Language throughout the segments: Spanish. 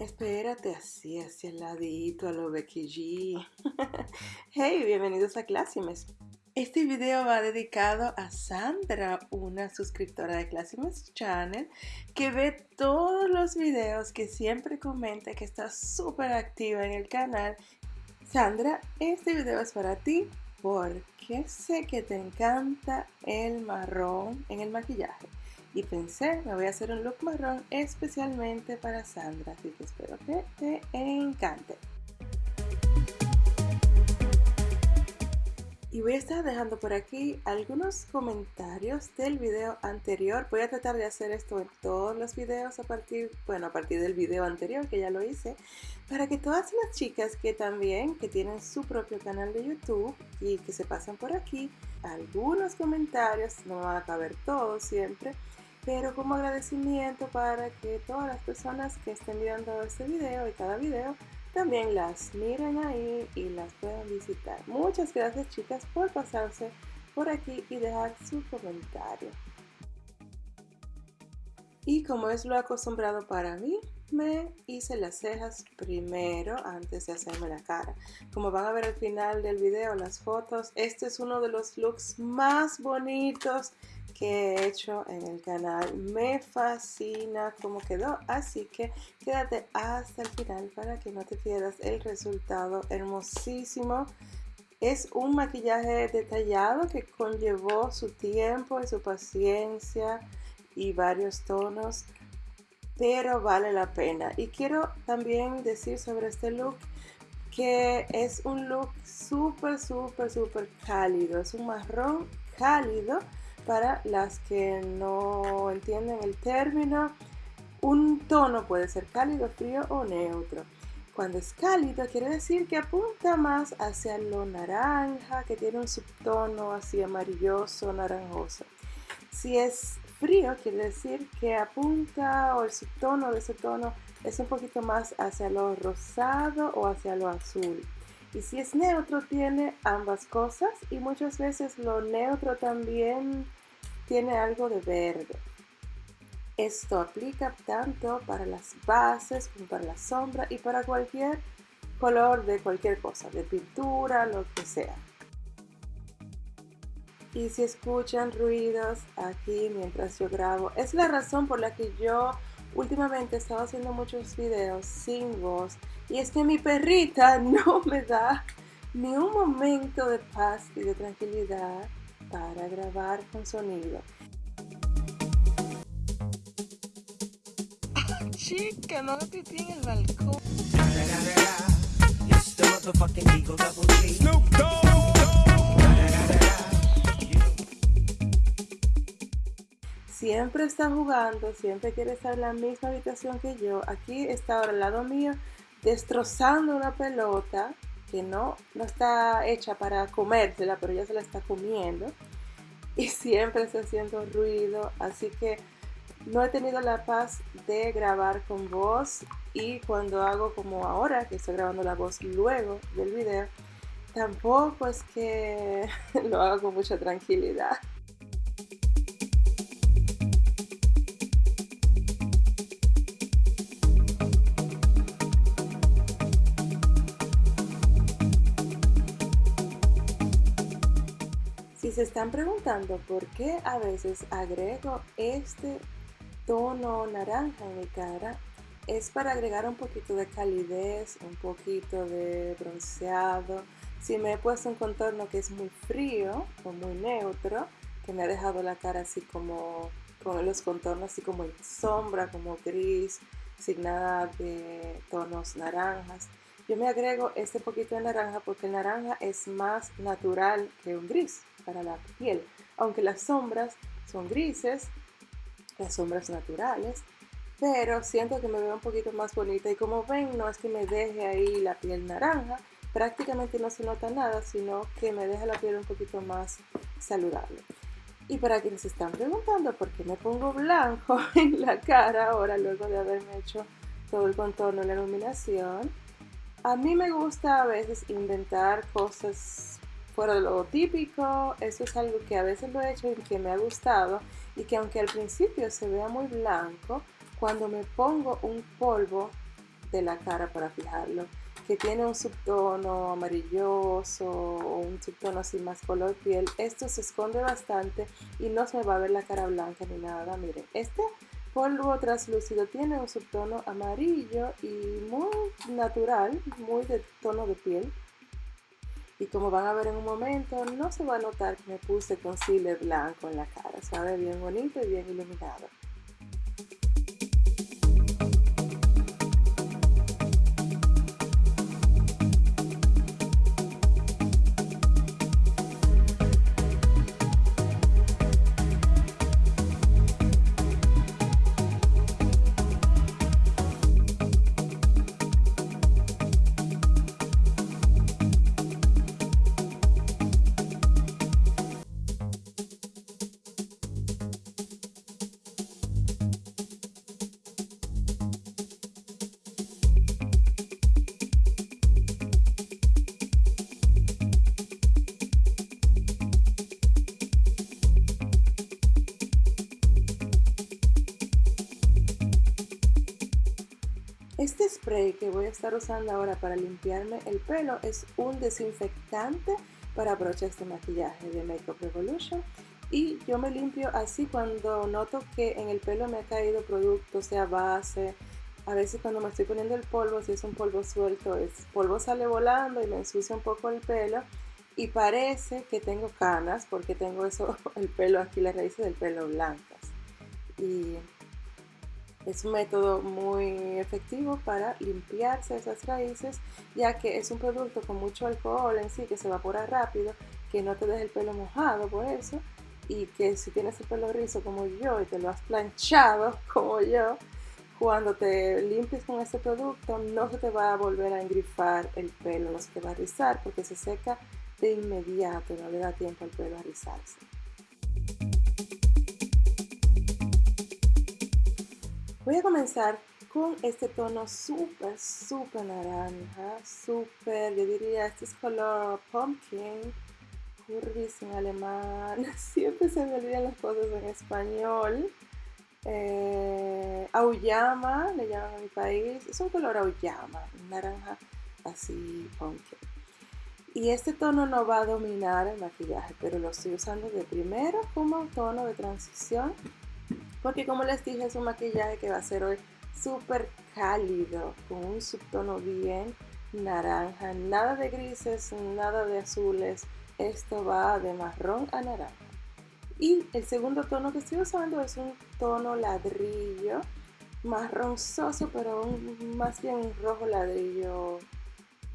Espérate así, hacia el ladito, a lo Becky G. hey, bienvenidos a Classimes. Este video va dedicado a Sandra, una suscriptora de Classimes Channel, que ve todos los videos, que siempre comenta que está súper activa en el canal. Sandra, este video es para ti porque sé que te encanta el marrón en el maquillaje y pensé, me voy a hacer un look marrón especialmente para Sandra, así que espero que te encante. Y voy a estar dejando por aquí algunos comentarios del video anterior. Voy a tratar de hacer esto en todos los videos a partir, bueno, a partir del video anterior que ya lo hice, para que todas las chicas que también, que tienen su propio canal de YouTube y que se pasan por aquí, algunos comentarios, no van a caber todos siempre, pero como agradecimiento para que todas las personas que estén viendo este video y cada video también las miren ahí y las puedan visitar. Muchas gracias chicas por pasarse por aquí y dejar su comentario. Y como es lo acostumbrado para mí, me hice las cejas primero antes de hacerme la cara. Como van a ver al final del video, las fotos, este es uno de los looks más bonitos que he hecho en el canal. Me fascina cómo quedó, así que quédate hasta el final para que no te pierdas el resultado hermosísimo. Es un maquillaje detallado que conllevó su tiempo y su paciencia y varios tonos, pero vale la pena. Y quiero también decir sobre este look que es un look súper, súper, súper cálido. Es un marrón cálido para las que no entienden el término, un tono puede ser cálido, frío o neutro. Cuando es cálido quiere decir que apunta más hacia lo naranja, que tiene un subtono así amarilloso, naranjoso. Si es frío quiere decir que apunta o el subtono de ese tono es un poquito más hacia lo rosado o hacia lo azul. Y si es neutro tiene ambas cosas y muchas veces lo neutro también tiene algo de verde. Esto aplica tanto para las bases como para la sombra y para cualquier color de cualquier cosa, de pintura, lo que sea. Y si escuchan ruidos aquí mientras yo grabo, es la razón por la que yo últimamente he estado haciendo muchos videos sin voz. Y es que mi perrita no me da ni un momento de paz y de tranquilidad para grabar con sonido. chica, no te en el balcón. Siempre está jugando, siempre quiere estar en la misma habitación que yo. Aquí está ahora al lado mío destrozando una pelota que no, no está hecha para comérsela, pero ya se la está comiendo. Y siempre está haciendo ruido, así que no he tenido la paz de grabar con voz y cuando hago como ahora, que estoy grabando la voz luego del video, tampoco es que lo hago con mucha tranquilidad. Se están preguntando por qué a veces agrego este tono naranja en mi cara es para agregar un poquito de calidez, un poquito de bronceado. Si me he puesto un contorno que es muy frío o muy neutro, que me ha dejado la cara así como con los contornos así como en sombra, como gris, sin nada de tonos naranjas. Yo me agrego este poquito de naranja porque el naranja es más natural que un gris para la piel. Aunque las sombras son grises, las sombras naturales, pero siento que me veo un poquito más bonita y como ven no es que me deje ahí la piel naranja, prácticamente no se nota nada, sino que me deja la piel un poquito más saludable. Y para quienes están preguntando por qué me pongo blanco en la cara ahora luego de haberme hecho todo el contorno y la iluminación, a mí me gusta a veces inventar cosas fuera de lo típico, eso es algo que a veces lo he hecho y que me ha gustado y que aunque al principio se vea muy blanco, cuando me pongo un polvo de la cara para fijarlo, que tiene un subtono amarilloso o un subtono así más color piel, esto se esconde bastante y no se me va a ver la cara blanca ni nada. Miren, este polvo translúcido tiene un subtono amarillo y muy natural, muy de tono de piel. Y como van a ver en un momento, no se va a notar que me puse concealer blanco en la cara. Sabe bien bonito y bien iluminado. Este spray que voy a estar usando ahora para limpiarme el pelo es un desinfectante para broches de maquillaje de Makeup Revolution. Y yo me limpio así cuando noto que en el pelo me ha caído producto, sea base, a veces cuando me estoy poniendo el polvo, si es un polvo suelto, el polvo sale volando y me ensucia un poco el pelo. Y parece que tengo canas porque tengo eso, el pelo aquí, las raíces del pelo blancas. Y es un método muy efectivo para limpiarse esas raíces, ya que es un producto con mucho alcohol en sí que se evapora rápido, que no te deja el pelo mojado por eso, y que si tienes el pelo rizo como yo y te lo has planchado como yo, cuando te limpies con este producto no se te va a volver a engrifar el pelo, no se te va a rizar porque se seca de inmediato, no le da tiempo al pelo a rizarse. Voy a comenzar con este tono súper, súper naranja, súper, yo diría, este es color pumpkin, curvis en alemán, siempre se me olvidan las cosas en español. Eh, auyama, le llaman a mi país, es un color auyama, naranja así pumpkin. Y este tono no va a dominar el maquillaje, pero lo estoy usando de primero como tono de transición porque como les dije es un maquillaje que va a ser hoy súper cálido con un subtono bien naranja. Nada de grises nada de azules. Esto va de marrón a naranja. Y el segundo tono que estoy usando es un tono ladrillo marronzoso pero un, más bien rojo ladrillo.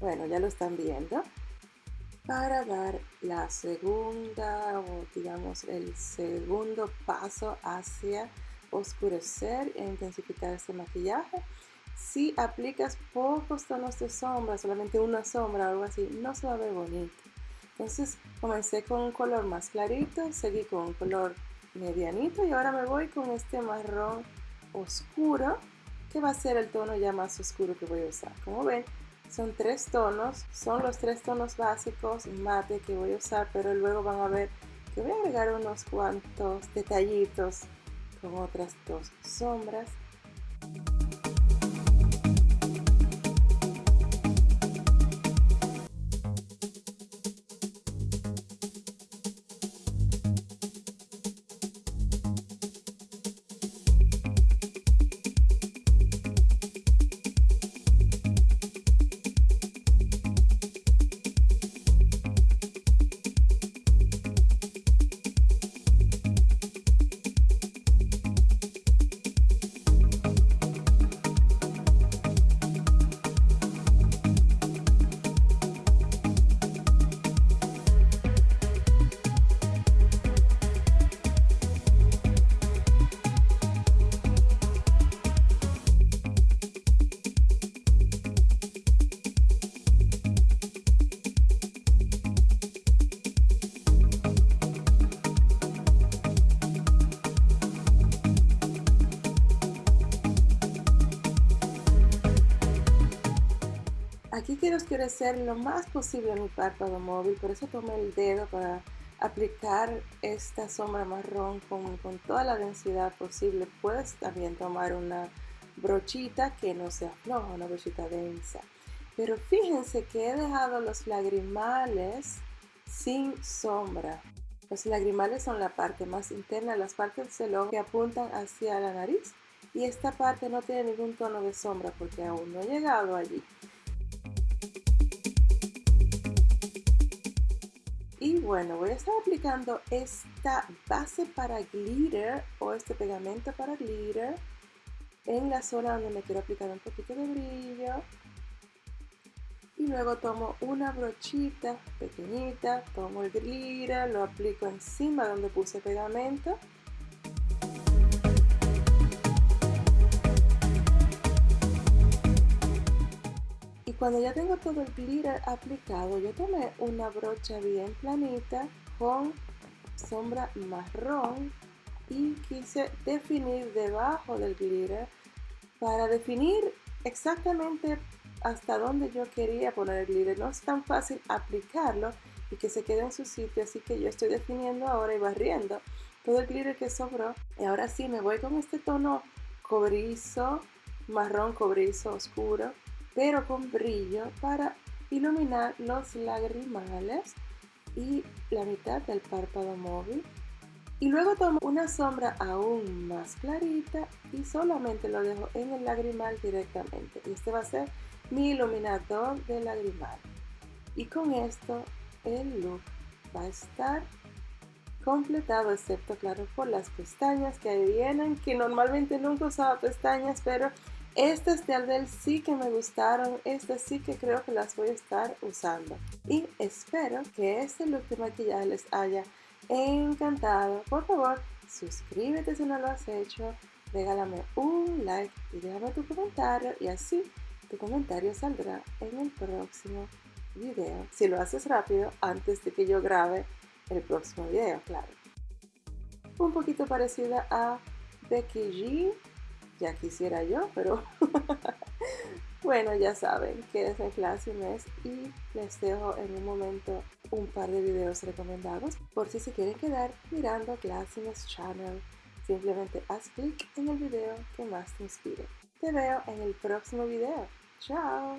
Bueno ya lo están viendo para dar la segunda o digamos el segundo paso hacia oscurecer e intensificar este maquillaje. Si aplicas pocos tonos de sombra, solamente una sombra o algo así, no se va a ver bonito. Entonces comencé con un color más clarito, seguí con un color medianito y ahora me voy con este marrón oscuro que va a ser el tono ya más oscuro que voy a usar. Como ven, son tres tonos, son los tres tonos básicos mate que voy a usar, pero luego van a ver que voy a agregar unos cuantos detallitos con otras dos sombras Aquí quiero oscurecer lo más posible mi párpado móvil, por eso tomé el dedo para aplicar esta sombra marrón con, con toda la densidad posible. Puedes también tomar una brochita que no sea floja, una brochita densa. Pero fíjense que he dejado los lagrimales sin sombra. Los lagrimales son la parte más interna, las partes del ojo que apuntan hacia la nariz y esta parte no tiene ningún tono de sombra porque aún no he llegado allí. Bueno, voy a estar aplicando esta base para glitter o este pegamento para glitter en la zona donde me quiero aplicar un poquito de brillo. Y luego tomo una brochita pequeñita, tomo el glitter, lo aplico encima donde puse pegamento cuando ya tengo todo el glitter aplicado yo tomé una brocha bien planita con sombra marrón y quise definir debajo del glitter para definir exactamente hasta donde yo quería poner el glitter. No es tan fácil aplicarlo y que se quede en su sitio, así que yo estoy definiendo ahora y barriendo todo el glitter que sobró. Y ahora sí, me voy con este tono cobrizo, marrón cobrizo oscuro, pero con brillo para iluminar los lagrimales y la mitad del párpado móvil. Y luego tomo una sombra aún más clarita y solamente lo dejo en el lagrimal directamente. Y este va a ser mi iluminador de lagrimal. Y con esto el look va a estar completado, excepto claro por las pestañas que ahí vienen, que normalmente nunca usaba pestañas, pero estas de Ardell sí que me gustaron, estas sí que creo que las voy a estar usando. Y espero que este look de maquillaje les haya encantado. Por favor, suscríbete si no lo has hecho, regálame un like y déjame tu comentario y así tu comentario saldrá en el próximo video. Si lo haces rápido, antes de que yo grabe el próximo video, claro. Un poquito parecida a Becky G. Ya quisiera yo, pero bueno, ya saben es mi clase mes y les dejo en un momento un par de videos recomendados por si se quieren quedar mirando Classiness Channel. Simplemente haz clic en el video que más te inspire. Te veo en el próximo video. Ciao!